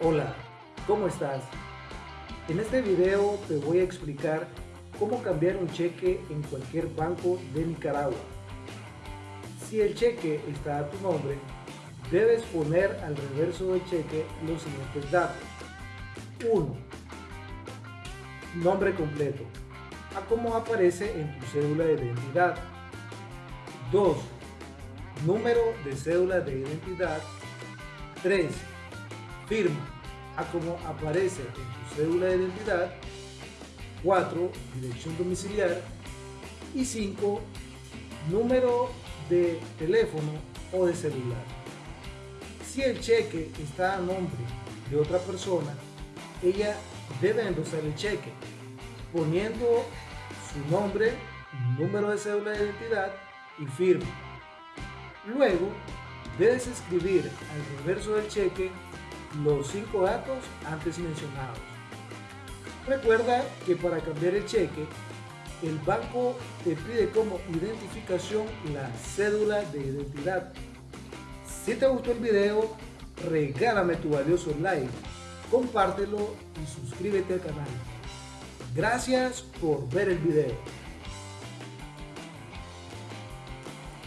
Hola, ¿cómo estás? En este video te voy a explicar cómo cambiar un cheque en cualquier banco de Nicaragua. Si el cheque está a tu nombre, debes poner al reverso del cheque los siguientes datos. 1. Nombre completo, a como aparece en tu cédula de identidad. 2. Número de cédula de identidad. 3. Firma, a como aparece en tu cédula de identidad. 4. Dirección domiciliar. Y 5. Número de teléfono o de celular. Si el cheque está a nombre de otra persona, ella debe endosar el cheque poniendo su nombre, número de cédula de identidad y firma. Luego, debes escribir al reverso del cheque los cinco datos antes mencionados. Recuerda que para cambiar el cheque, el banco te pide como identificación la cédula de identidad. Si te gustó el video, regálame tu valioso like, compártelo y suscríbete al canal. Gracias por ver el video.